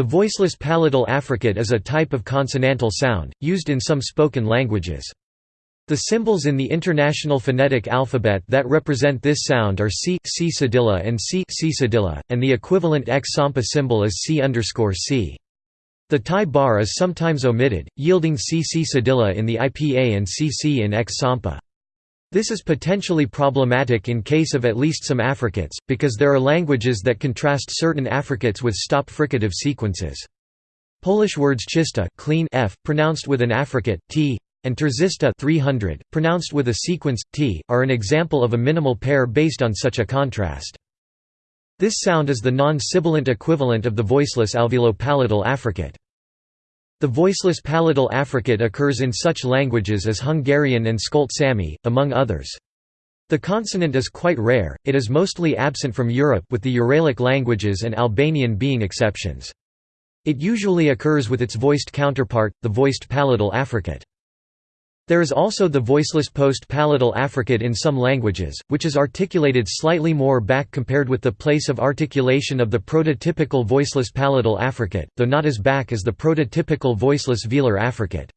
The voiceless palatal affricate is a type of consonantal sound, used in some spoken languages. The symbols in the International Phonetic Alphabet that represent this sound are C, C cedilla and C, C cedilla, and the equivalent X-SAMPA symbol is C C. The tie bar is sometimes omitted, yielding C C cedilla in the IPA and CC in X-SAMPA. This is potentially problematic in case of at least some affricates, because there are languages that contrast certain affricates with stop fricative sequences. Polish words czysta clean f, pronounced with an affricate, t, and trzysta 300, pronounced with a sequence, t, are an example of a minimal pair based on such a contrast. This sound is the non-sibilant equivalent of the voiceless alveolo-palatal affricate. The voiceless palatal affricate occurs in such languages as Hungarian and Skolt Sami, among others. The consonant is quite rare, it is mostly absent from Europe with the Uralic languages and Albanian being exceptions. It usually occurs with its voiced counterpart, the voiced palatal affricate. There is also the voiceless post-palatal affricate in some languages, which is articulated slightly more back compared with the place of articulation of the prototypical voiceless palatal affricate, though not as back as the prototypical voiceless velar affricate.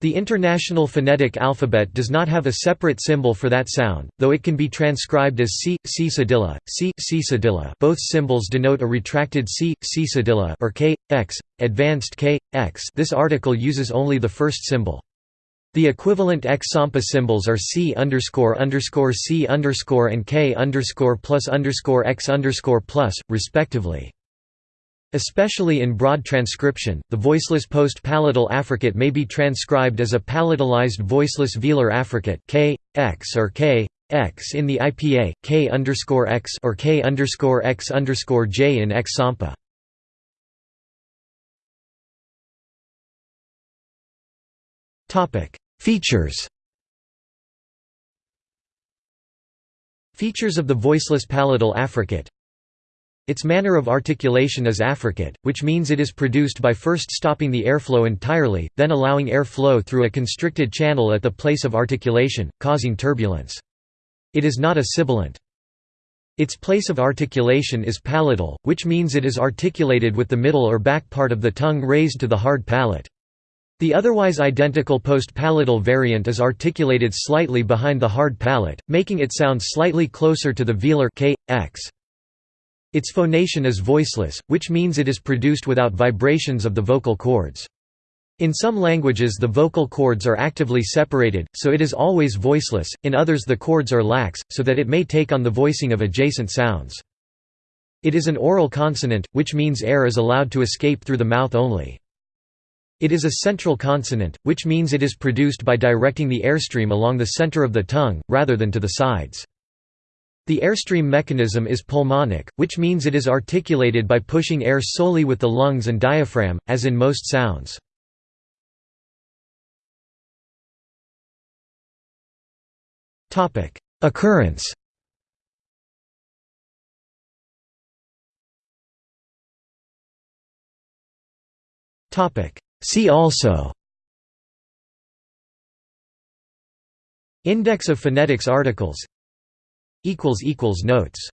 The International Phonetic Alphabet does not have a separate symbol for that sound, though it can be transcribed as C, C cedilla, C, C cedilla both symbols denote a retracted C, C cedilla or K, X, advanced K, X this article uses only the first symbol. The equivalent X-SAMPA symbols are C underscore underscore C underscore and K underscore plus underscore X underscore plus, respectively. Especially in broad transcription, the voiceless post-palatal affricate may be transcribed as a palatalized voiceless velar affricate K, X or K, X in the IPA, K underscore X or K underscore X underscore J in X-SAMPA. Topic Features Features of the voiceless palatal affricate Its manner of articulation is affricate, which means it is produced by first stopping the airflow entirely, then allowing air flow through a constricted channel at the place of articulation, causing turbulence. It is not a sibilant. Its place of articulation is palatal, which means it is articulated with the middle or back part of the tongue raised to the hard palate. The otherwise identical post-palatal variant is articulated slightly behind the hard palate, making it sound slightly closer to the velar k, x. Its phonation is voiceless, which means it is produced without vibrations of the vocal cords. In some languages the vocal cords are actively separated, so it is always voiceless, in others the cords are lax, so that it may take on the voicing of adjacent sounds. It is an oral consonant, which means air is allowed to escape through the mouth only. It is a central consonant, which means it is produced by directing the airstream along the center of the tongue, rather than to the sides. The airstream mechanism is pulmonic, which means it is articulated by pushing air solely with the lungs and diaphragm, as in most sounds. Occurrence Topic See also Index of phonetics articles Notes